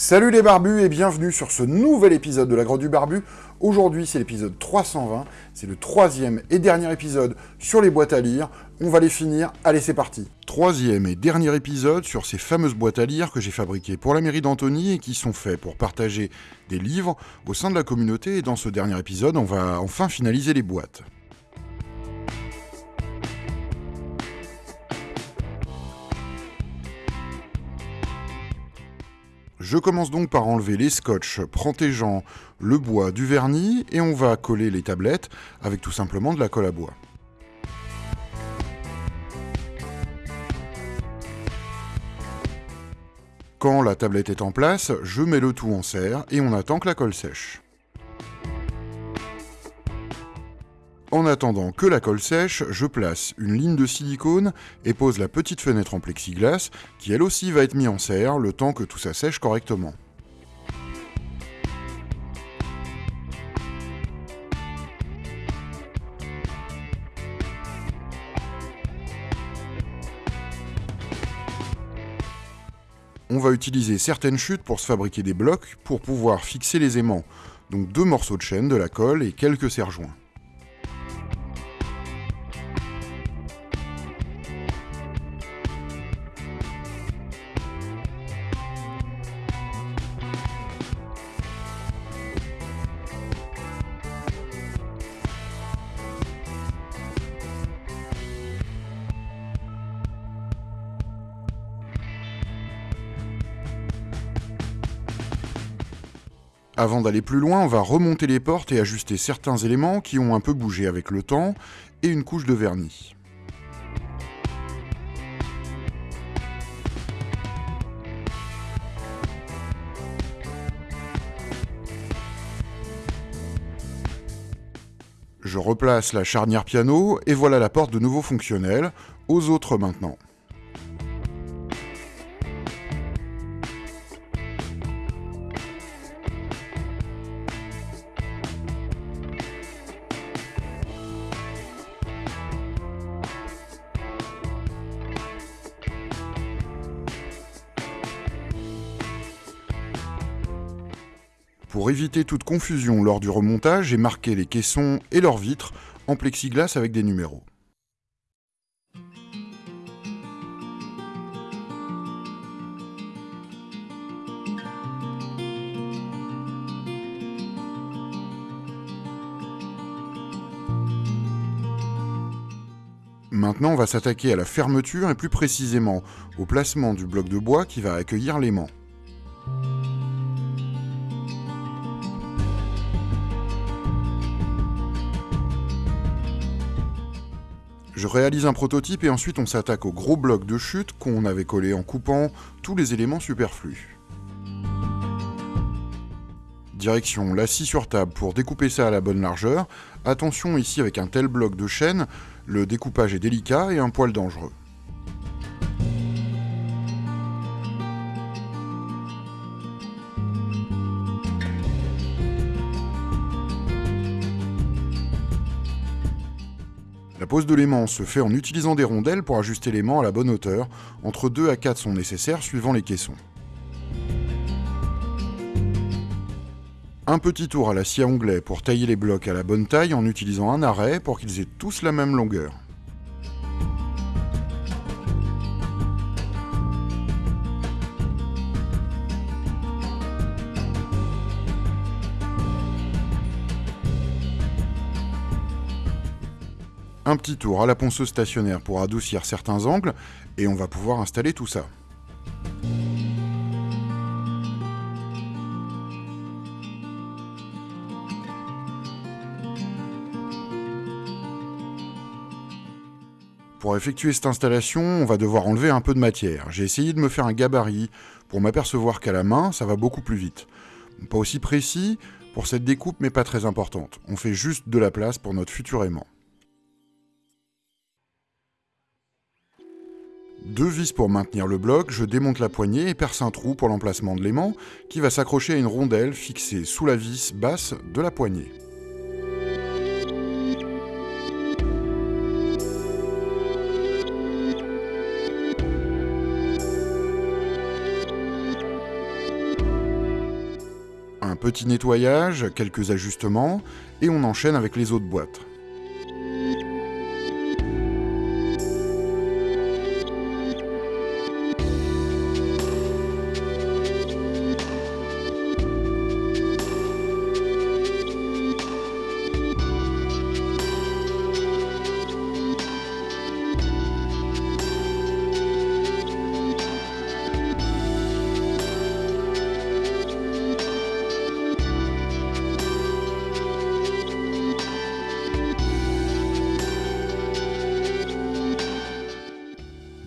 Salut les barbus et bienvenue sur ce nouvel épisode de la Grotte du Barbu. Aujourd'hui c'est l'épisode 320, c'est le troisième et dernier épisode sur les boîtes à lire. On va les finir, allez c'est parti. Troisième et dernier épisode sur ces fameuses boîtes à lire que j'ai fabriquées pour la mairie d'Antony et qui sont faites pour partager des livres au sein de la communauté et dans ce dernier épisode on va enfin finaliser les boîtes. Je commence donc par enlever les scotch protégeant le bois du vernis et on va coller les tablettes avec tout simplement de la colle à bois. Quand la tablette est en place, je mets le tout en serre et on attend que la colle sèche. En attendant que la colle sèche, je place une ligne de silicone et pose la petite fenêtre en plexiglas, qui elle aussi va être mise en serre le temps que tout ça sèche correctement. On va utiliser certaines chutes pour se fabriquer des blocs pour pouvoir fixer les aimants, donc deux morceaux de chaîne, de la colle et quelques serre-joints. Avant d'aller plus loin, on va remonter les portes et ajuster certains éléments qui ont un peu bougé avec le temps et une couche de vernis. Je replace la charnière piano et voilà la porte de nouveau fonctionnelle, aux autres maintenant. Pour éviter toute confusion lors du remontage, j'ai marqué les caissons et leurs vitres en plexiglas avec des numéros. Maintenant, on va s'attaquer à la fermeture et plus précisément au placement du bloc de bois qui va accueillir l'aimant. Je réalise un prototype et ensuite on s'attaque au gros bloc de chute qu'on avait collé en coupant tous les éléments superflus. Direction la scie sur table pour découper ça à la bonne largeur. Attention ici avec un tel bloc de chaîne, le découpage est délicat et un poil dangereux. Pose de l'aimant se fait en utilisant des rondelles pour ajuster l'aimant à la bonne hauteur. Entre 2 à 4 sont nécessaires suivant les caissons. Un petit tour à la scie à onglet pour tailler les blocs à la bonne taille en utilisant un arrêt pour qu'ils aient tous la même longueur. Un petit tour à la ponceuse stationnaire pour adoucir certains angles, et on va pouvoir installer tout ça. Pour effectuer cette installation, on va devoir enlever un peu de matière. J'ai essayé de me faire un gabarit pour m'apercevoir qu'à la main, ça va beaucoup plus vite. Pas aussi précis pour cette découpe, mais pas très importante. On fait juste de la place pour notre futur aimant. Deux vis pour maintenir le bloc, je démonte la poignée et perce un trou pour l'emplacement de l'aimant qui va s'accrocher à une rondelle fixée sous la vis basse de la poignée. petit nettoyage, quelques ajustements, et on enchaîne avec les autres boîtes.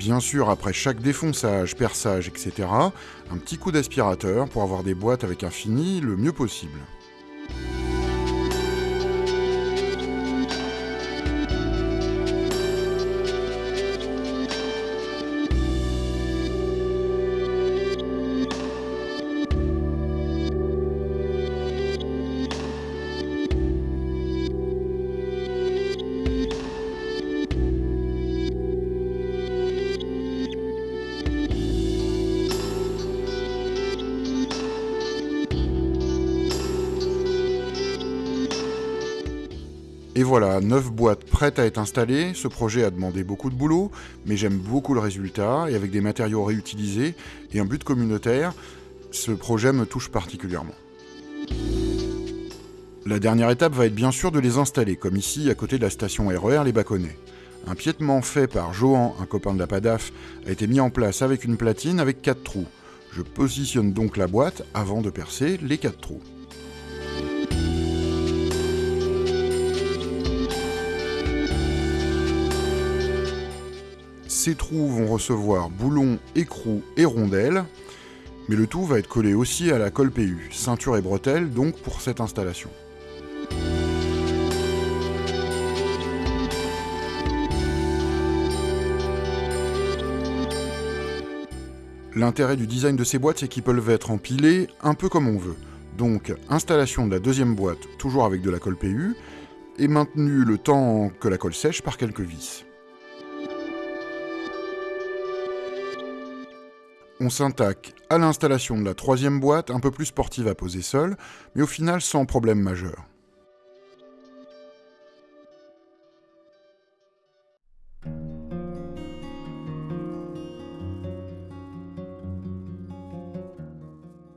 Bien sûr, après chaque défonçage, perçage, etc., un petit coup d'aspirateur pour avoir des boîtes avec un fini le mieux possible. Et voilà, 9 boîtes prêtes à être installées, ce projet a demandé beaucoup de boulot, mais j'aime beaucoup le résultat, et avec des matériaux réutilisés et un but communautaire, ce projet me touche particulièrement. La dernière étape va être bien sûr de les installer, comme ici à côté de la station RER Les Baconnets. Un piétement fait par Johan, un copain de la PADAF, a été mis en place avec une platine avec 4 trous. Je positionne donc la boîte avant de percer les 4 trous. Ces trous vont recevoir boulons, écrous et rondelles, mais le tout va être collé aussi à la colle PU, ceinture et bretelles donc pour cette installation. L'intérêt du design de ces boîtes, c'est qu'ils peuvent être empilés un peu comme on veut. Donc, installation de la deuxième boîte, toujours avec de la colle PU, et maintenu le temps que la colle sèche par quelques vis. On s'intaque à l'installation de la troisième boîte, un peu plus sportive à poser seule, mais au final sans problème majeur.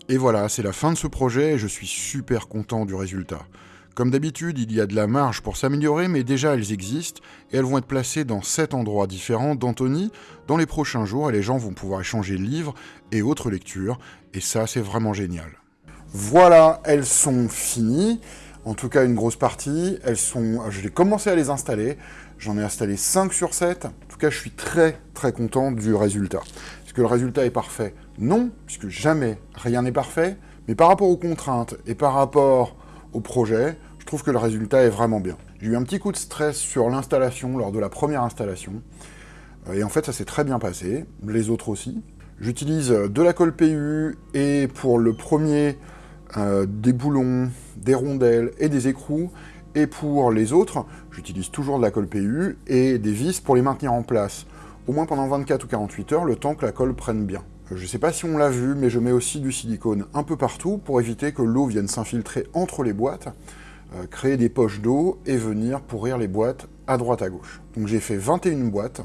Et voilà, c'est la fin de ce projet et je suis super content du résultat. Comme d'habitude, il y a de la marge pour s'améliorer, mais déjà elles existent, et elles vont être placées dans 7 endroits différents d'Anthony. Dans les prochains jours, et les gens vont pouvoir échanger livres et autres lectures, et ça c'est vraiment génial. Voilà, elles sont finies, en tout cas une grosse partie, elles sont, je l'ai commencé à les installer, j'en ai installé 5 sur 7, en tout cas je suis très très content du résultat. Est-ce que le résultat est parfait? Non, puisque jamais rien n'est parfait, mais par rapport aux contraintes et par rapport projet, je trouve que le résultat est vraiment bien. J'ai eu un petit coup de stress sur l'installation, lors de la première installation, euh, et en fait ça s'est très bien passé, les autres aussi. J'utilise de la colle PU, et pour le premier, euh, des boulons, des rondelles et des écrous, et pour les autres, j'utilise toujours de la colle PU et des vis pour les maintenir en place, au moins pendant 24 ou 48 heures, le temps que la colle prenne bien. Je ne sais pas si on l'a vu, mais je mets aussi du silicone un peu partout pour éviter que l'eau vienne s'infiltrer entre les boîtes, euh, créer des poches d'eau et venir pourrir les boîtes à droite à gauche. Donc j'ai fait 21 boîtes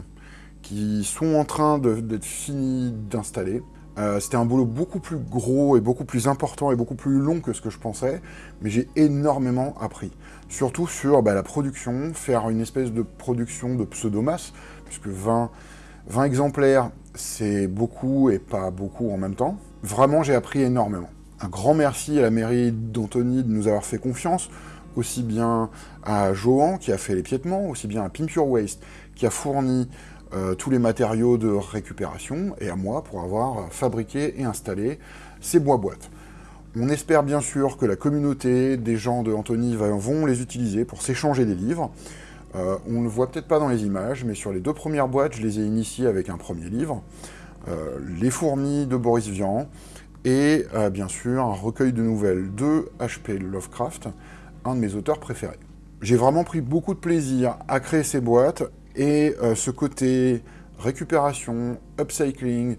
qui sont en train d'être finies d'installer. Euh, c'était un boulot beaucoup plus gros et beaucoup plus important et beaucoup plus long que ce que je pensais, mais j'ai énormément appris. Surtout sur bah, la production, faire une espèce de production de pseudomasse, puisque 20, 20 exemplaires, c'est beaucoup et pas beaucoup en même temps. Vraiment, j'ai appris énormément. Un grand merci à la mairie d'Antony de nous avoir fait confiance, aussi bien à Johan qui a fait les piétements, aussi bien à Pure Waste qui a fourni euh, tous les matériaux de récupération, et à moi pour avoir fabriqué et installé ces bois-boîtes. On espère bien sûr que la communauté des gens de Antony vont les utiliser pour s'échanger des livres, euh, on ne le voit peut-être pas dans les images, mais sur les deux premières boîtes, je les ai initiées avec un premier livre, euh, Les fourmis de Boris Vian, et euh, bien sûr un recueil de nouvelles de H.P. Lovecraft, un de mes auteurs préférés. J'ai vraiment pris beaucoup de plaisir à créer ces boîtes, et ce côté récupération, upcycling,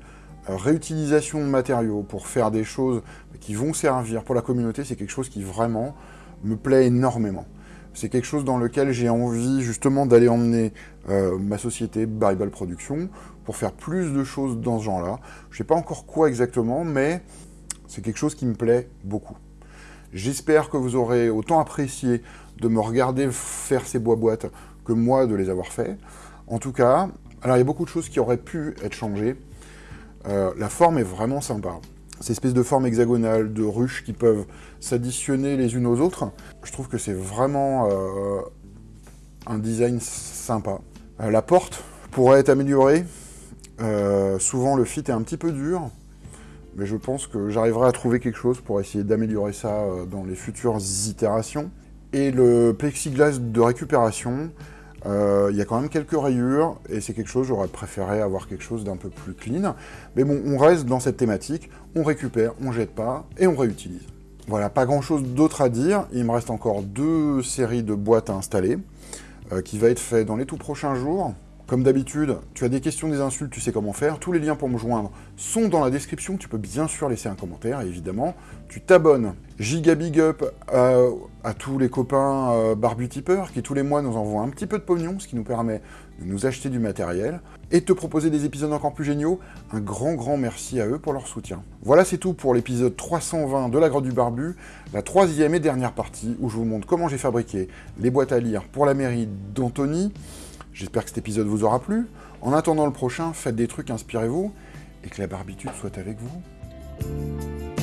réutilisation de matériaux pour faire des choses qui vont servir pour la communauté, c'est quelque chose qui vraiment me plaît énormément. C'est quelque chose dans lequel j'ai envie justement d'aller emmener euh, ma société Bible Production pour faire plus de choses dans ce genre-là. Je ne sais pas encore quoi exactement, mais c'est quelque chose qui me plaît beaucoup. J'espère que vous aurez autant apprécié de me regarder faire ces bois-boîtes que moi de les avoir fait. En tout cas, alors il y a beaucoup de choses qui auraient pu être changées. Euh, la forme est vraiment sympa ces espèces de formes hexagonales, de ruches qui peuvent s'additionner les unes aux autres. Je trouve que c'est vraiment euh, un design sympa. Euh, la porte pourrait être améliorée. Euh, souvent, le fit est un petit peu dur, mais je pense que j'arriverai à trouver quelque chose pour essayer d'améliorer ça dans les futures itérations. Et le plexiglas de récupération, euh, il y a quand même quelques rayures, et c'est quelque chose, j'aurais préféré avoir quelque chose d'un peu plus clean. Mais bon, on reste dans cette thématique, on récupère, on jette pas, et on réutilise. Voilà, pas grand chose d'autre à dire, il me reste encore deux séries de boîtes à installer, euh, qui va être fait dans les tout prochains jours. Comme d'habitude, tu as des questions, des insultes, tu sais comment faire. Tous les liens pour me joindre sont dans la description. Tu peux bien sûr laisser un commentaire, évidemment. Tu t'abonnes. Giga big up à, tous les copains euh, barbu tipeurs qui tous les mois nous envoient un petit peu de pognon, ce qui nous permet de nous acheter du matériel et de te proposer des épisodes encore plus géniaux. Un grand, grand merci à eux pour leur soutien. Voilà, c'est tout pour l'épisode 320 de la Grotte du Barbu, la troisième et dernière partie où je vous montre comment j'ai fabriqué les boîtes à lire pour la mairie d'Antony. J'espère que cet épisode vous aura plu. En attendant le prochain, faites des trucs, inspirez-vous, et que la barbitude soit avec vous.